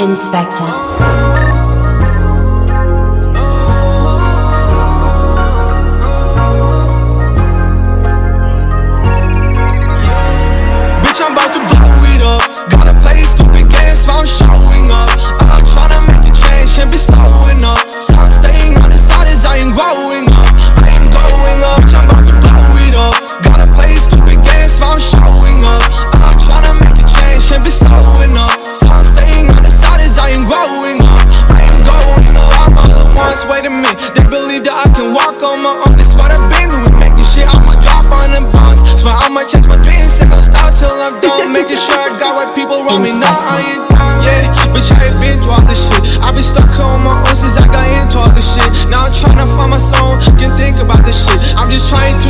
Inspector. Ain't growing up. I ain't growing up, I'm about to blow it up. Gotta play stupid games while I'm showing up. I'm tryna make a change, can't be slowing up. So I'm staying on the side as I ain't growing up. I ain't growing up. Stop all at once, wait a minute. They believe that I can walk on my own. That's what I've been doing, making shit. I'ma drop on them bonds. Swear I'ma chase my dreams and gon' stop till I'm done. Making sure I got what people around me. Now I ain't done. Yeah, bitch, I ain't been through all this shit. I've been stuck on my own since I just trying to